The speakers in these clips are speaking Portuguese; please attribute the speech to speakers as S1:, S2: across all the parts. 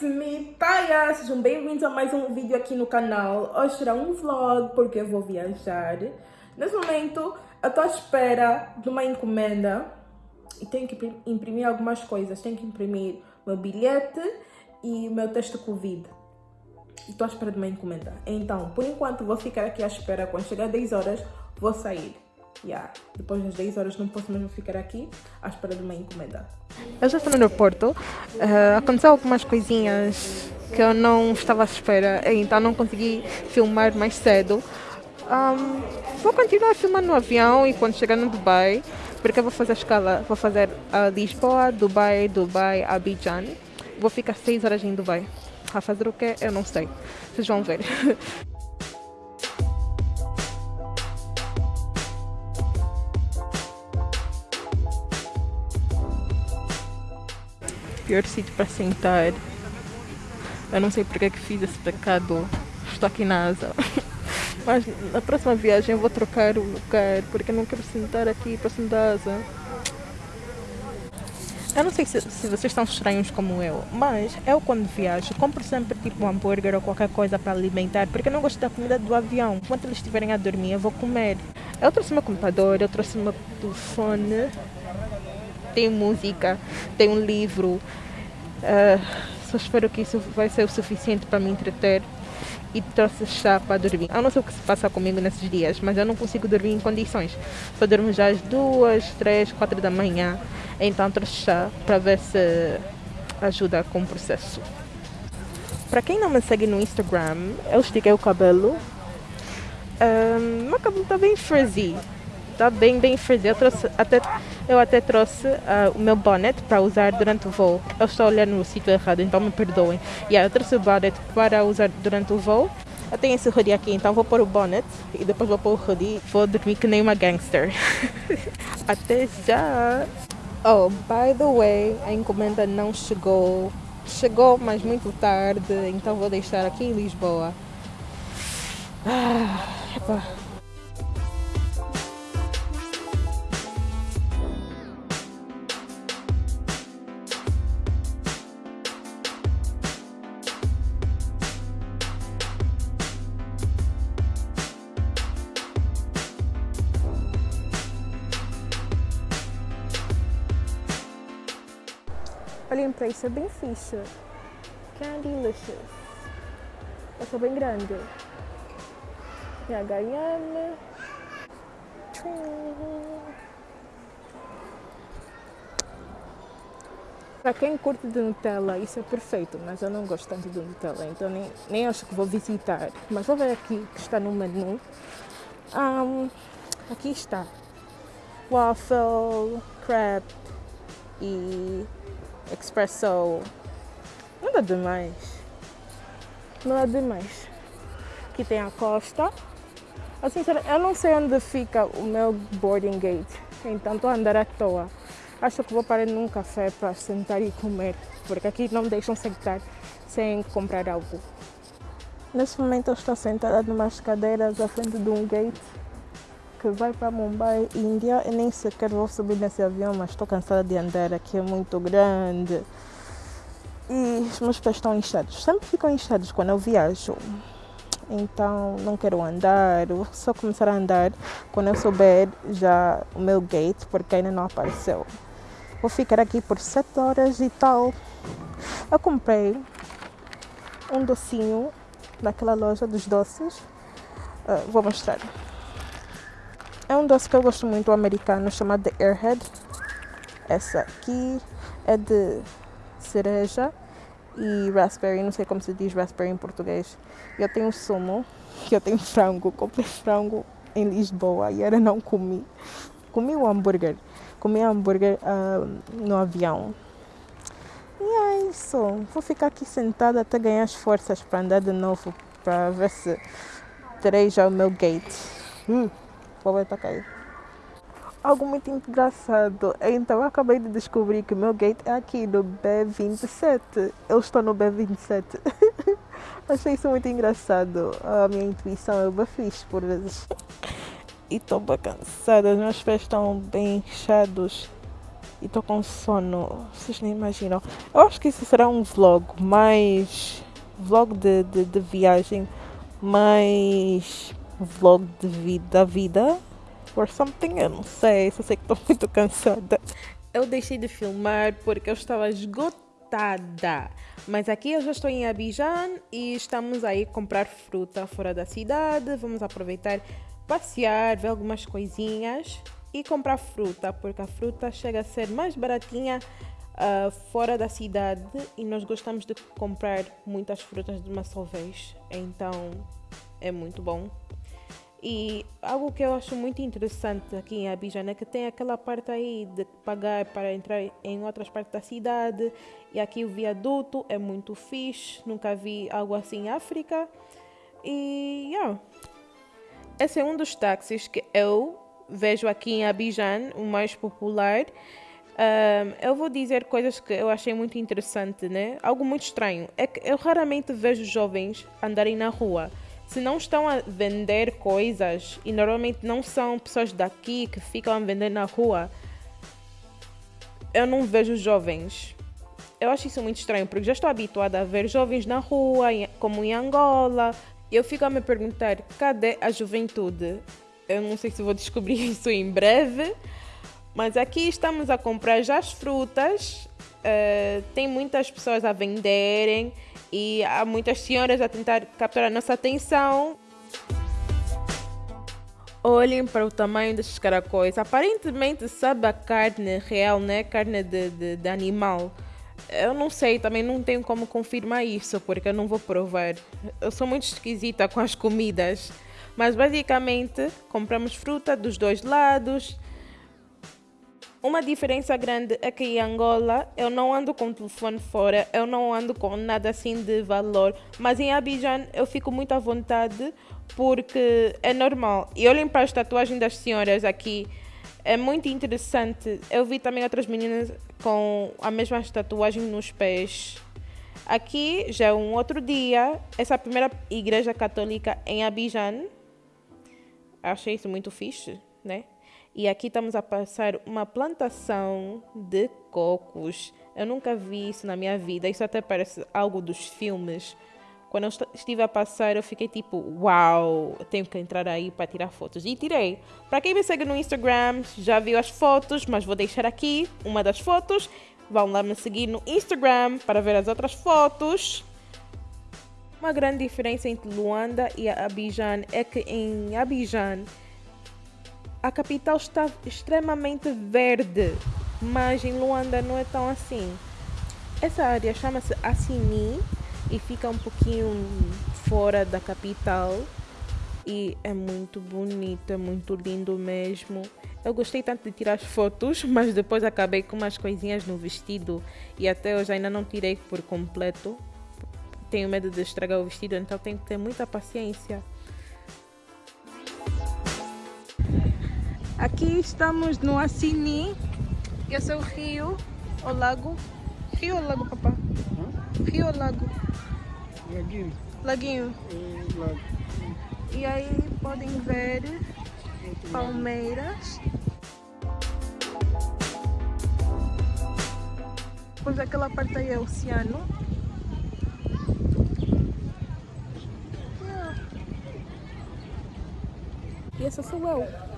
S1: it's me, Taya! Sejam bem-vindos a mais um vídeo aqui no canal. Hoje será um vlog porque eu vou viajar. Nesse momento, eu estou à espera de uma encomenda e tenho que imprimir algumas coisas. Tenho que imprimir meu bilhete e meu teste Covid. Estou à espera de uma encomenda. Então, por enquanto, vou ficar aqui à espera. Quando chegar 10 horas, vou sair. Yeah. Depois das 10 horas não posso mesmo ficar aqui à espera de uma encomenda.
S2: Eu já estou no aeroporto. Uh, aconteceu algumas coisinhas que eu não estava à espera, então não consegui filmar mais cedo. Um, vou continuar filmando no avião e quando chegar no Dubai, porque eu vou fazer a escala, vou fazer a Lisboa, Dubai, Dubai, Abidjan. Vou ficar 6 horas em Dubai. A fazer o que? Eu não sei. Vocês vão ver. pior sítio para sentar. Eu não sei porque é que fiz esse pecado. Estou aqui na asa. Mas na próxima viagem eu vou trocar o lugar porque eu não quero sentar aqui próximo da asa. Eu não sei se, se, vocês estão estranhos como eu, mas eu quando viajo compro sempre tipo um hambúrguer ou qualquer coisa para alimentar, porque eu não gosto da comida do avião. Enquanto eles estiverem a dormir, eu vou comer. Eu trouxe meu computador, eu trouxe meu telefone, tem música, tem um livro. Uh, só espero que isso vai ser o suficiente para me entreter e trouxe chá para dormir. Eu não sei o que se passa comigo nesses dias, mas eu não consigo dormir em condições. Só durmo já às duas, três, quatro da manhã. Então trouxe chá para ver se ajuda com o processo. Para quem não me segue no Instagram, eu estiquei o cabelo. Um, meu cabelo está bem frizzy está bem, bem frizzy. Eu, trouxe, até, eu até trouxe uh, o meu bonnet para usar durante o voo. Eu estou olhando no sítio errado, então me perdoem. Yeah, eu trouxe o bonnet para usar durante o voo. Eu tenho esse hoodie aqui, então vou pôr o bonnet e depois vou pôr o hoodie. Vou dormir que nem uma gangster. até já! Oh, by the way, a encomenda não chegou. Chegou, mas muito tarde, então vou deixar aqui em Lisboa. Ah, epa. Olhem para isso, é bem fixe. Essa é bem grande. E a H&M. Para quem curte de Nutella, isso é perfeito, mas eu não gosto tanto de Nutella, então nem, nem acho que vou visitar. Mas vou ver aqui que está no menu. Um, aqui está. Waffle, crepe e Expresso. Nada demais. Nada demais. Aqui tem a costa. Assim, eu não sei onde fica o meu boarding gate. Então estou a andar à toa. Acho que vou parar num café para sentar e comer. Porque aqui não me deixam sentar sem comprar algo. Nesse momento eu estou sentada numas cadeiras à frente de um gate que vai para Mumbai, Índia. Eu nem sequer vou subir nesse avião, mas estou cansada de andar aqui, é muito grande. E os meus pés estão inchados. Sempre ficam inchados quando eu viajo. Então não quero andar, vou só começar a andar quando eu souber já o meu gate, porque ainda não apareceu. Vou ficar aqui por 7 horas e tal. Eu comprei um docinho daquela loja dos doces. Uh, vou mostrar. É um doce que eu gosto muito, americano, chamado Airhead. Essa aqui é de cereja e raspberry, não sei como se diz raspberry em português. Eu tenho sumo, que eu tenho frango, comprei frango em Lisboa e era não comi. Comi o hambúrguer, comi hambúrguer uh, no avião. E é isso, vou ficar aqui sentada até ganhar as forças para andar de novo, para ver se terei já o meu gate. Hum Algo muito engraçado. Então eu acabei de descobrir que o meu gate é aqui no B27. Eu estou no B27. Achei isso muito engraçado. A minha intuição é bem feliz por vezes. E estou cansada. Os meus pés estão bem inchados. e tô com sono. Vocês nem imaginam. Eu acho que isso será um vlog mais. vlog de, de, de viagem, mais vlog de vida, da vida or something. Eu não sei, só sei que estou muito cansada. Eu deixei de filmar porque eu estava esgotada. Mas aqui eu já estou em Abidjan e estamos aí comprar fruta fora da cidade. Vamos aproveitar, passear, ver algumas coisinhas e comprar fruta, porque a fruta chega a ser mais baratinha uh, fora da cidade e nós gostamos de comprar muitas frutas de uma só vez. Então é muito bom. E algo que eu acho muito interessante aqui em Abidjan é que tem aquela parte aí de pagar para entrar em outras partes da cidade. E aqui o viaduto é muito fixe, nunca vi algo assim em África. E yeah. esse é um dos táxis que eu vejo aqui em Abidjan, o mais popular. Um, eu vou dizer coisas que eu achei muito interessante, né? Algo muito estranho é que eu raramente vejo jovens andarem na rua se não estão a vender coisas e normalmente não são pessoas daqui que ficam a vender na rua, eu não vejo jovens. Eu acho isso muito estranho, porque já estou habituada a ver jovens na rua, como em Angola. Eu fico a me perguntar: cadê a juventude? Eu não sei se vou descobrir isso em breve, mas aqui estamos a comprar já as frutas. Uh, tem muitas pessoas a venderem e há muitas senhoras a tentar capturar a nossa atenção. Olhem para o tamanho destes caracóis. Aparentemente sabe a carne real, né? Carne de, de, de animal. Eu não sei, também não tenho como confirmar isso, porque eu não vou provar. Eu sou muito esquisita com as comidas. Mas basicamente compramos fruta dos dois lados uma diferença grande que em Angola eu não ando com o telefone fora, eu não ando com nada assim de valor, mas em Abidjan eu fico muito à vontade porque é normal. E olhem para as tatuagens das senhoras aqui, é muito interessante. Eu vi também outras meninas com a mesma tatuagem nos pés. Aqui já é um outro dia, essa é a primeira igreja católica em Abidjan. Achei isso muito fixe, né? E aqui estamos a passar uma plantação de cocos. Eu nunca vi isso na minha vida. Isso até parece algo dos filmes. Quando eu estive a passar, eu fiquei tipo, uau, tenho que entrar aí para tirar fotos. E tirei. Para quem me segue no Instagram, já viu as fotos, mas vou deixar aqui uma das fotos. Vão lá me seguir no Instagram para ver as outras fotos. Uma grande diferença entre Luanda e Abidjan é que em Abidjan a capital está extremamente verde, mas em Luanda não é tão assim. Essa área chama-se Assini e fica um pouquinho fora da capital e é muito bonito, é muito lindo mesmo. Eu gostei tanto de tirar as fotos, mas depois acabei com umas coisinhas no vestido e até hoje ainda não tirei por completo. Tenho medo de estragar o vestido, então tenho que ter muita paciência. Aqui estamos no Assini. Esse é o rio, o lago. Rio ou lago, papá? Rio ou lago?
S3: Laguinho.
S2: Laguinho.
S3: É, lago.
S2: E aí podem ver palmeiras. Depois aquela parte aí é o oceano. E essa sou eu.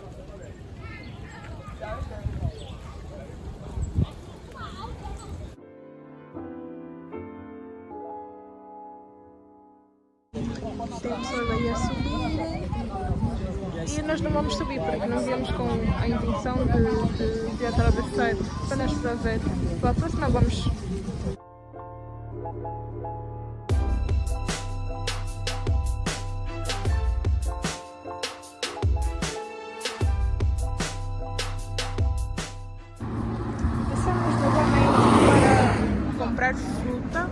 S2: E nós não vamos subir porque não viemos com a intenção de, de, de atravessar apenas para ver. Para a próxima vamos comprar fruta.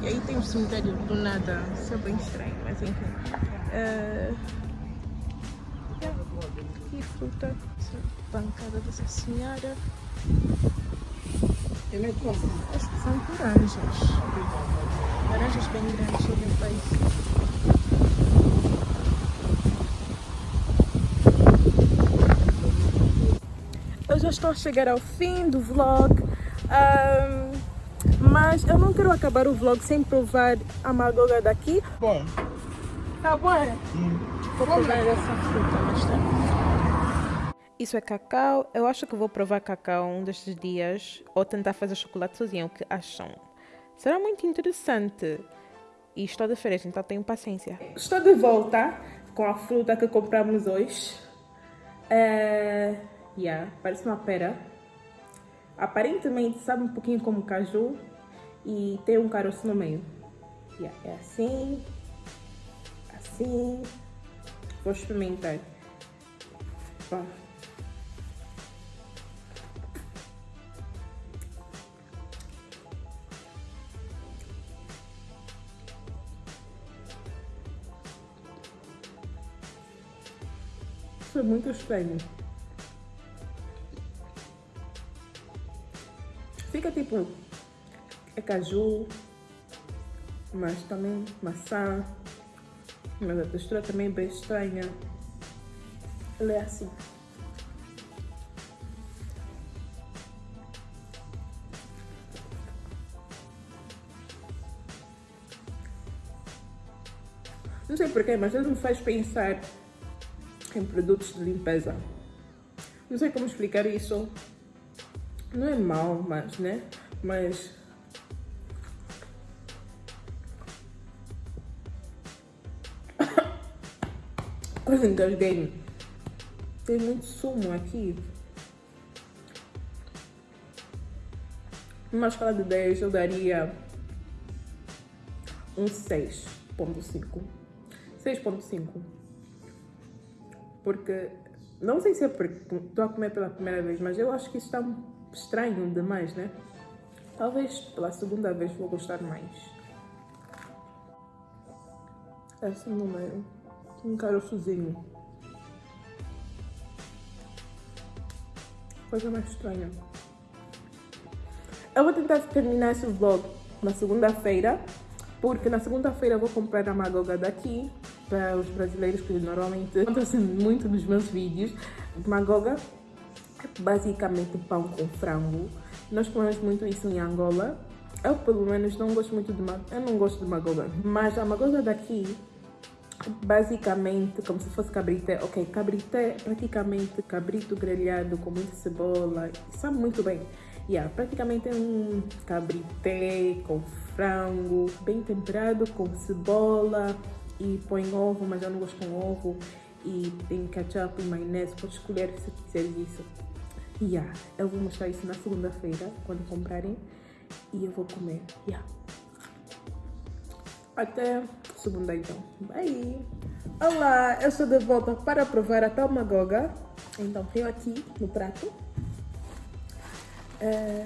S2: E aí tem um cemitério do nada. Isso é bem estranho, mas enfim. Uh, e fruta. Essa bancada dessa senhora. Acho que são laranjas. Laranjas bem grandes, olhem para Eu já
S4: estou a chegar ao fim do vlog. Um, mas eu não quero acabar o vlog sem provar a magoga daqui.
S5: Bom.
S4: Tá bom? Vou provar essa fruta mais tarde. Isso é cacau. Eu acho que vou provar cacau um destes dias ou tentar fazer chocolate sozinho. O que acham? Será muito interessante. E estou de férias, então tenho paciência.
S2: Estou de volta com a fruta que compramos hoje. É... Yeah, parece uma pera. Aparentemente sabe um pouquinho como caju e tem um caroço no meio. Yeah, é assim, assim. Vou experimentar. Ó. Isso é muito estranho. Fica tipo, é caju, mas também maçã, mas a textura também é bem estranha. Ela é assim. Não sei porquê, mas ele me faz pensar em produtos de limpeza. Não sei como explicar isso. Não é mal, mas, né? Mas... engasguei. Tem muito sumo aqui. Numa escala de 10 eu daria um 6.5. 6.5. Porque, não sei se é porque estou a comer pela primeira vez, mas eu acho que isso está estranho demais, né? Talvez pela segunda vez vou gostar mais. Esse número. Um caroçozinho. Coisa mais estranha. Eu vou tentar terminar esse vlog na segunda-feira, porque na segunda-feira eu vou comprar a magoga daqui, para os brasileiros que normalmente acontecem muito nos meus vídeos. Magoga basicamente pão com frango. Nós comemos muito isso em Angola. Eu, pelo menos, não gosto muito de magoga. Eu não gosto de magoga. Mas a magoga daqui, basicamente, como se fosse cabrité. Ok, cabrité praticamente cabrito grelhado com muita cebola. Sabe muito bem. Yeah, praticamente é um cabrité com frango, bem temperado, com cebola e põe ovo, mas eu não gosto com ovo. E tem ketchup e maionese, pode escolher se quiser isso. Yeah, eu vou mostrar isso na segunda-feira, quando comprarem. E eu vou comer. Yeah. Até segunda então. Bye! Olá, eu sou de volta para provar a tal magoga. Então, tenho aqui no prato. É...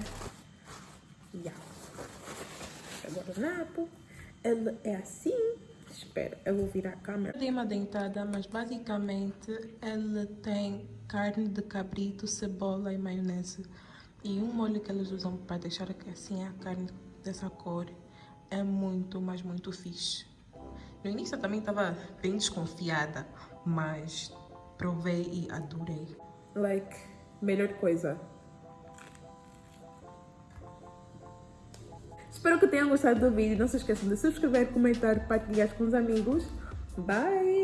S2: Yeah. Agora o napo. Ele é assim. Espera, eu vou virar a câmera.
S4: Dei uma dentada, mas basicamente ele tem carne de cabrito, cebola e maionese. E um molho que eles usam para deixar assim a carne dessa cor é muito, mas muito fixe. No início eu também estava bem desconfiada, mas provei e adorei.
S2: Like, melhor coisa. Espero que tenham gostado do vídeo. Não se esqueçam de subscrever, comentar, partilhar com os amigos. Bye!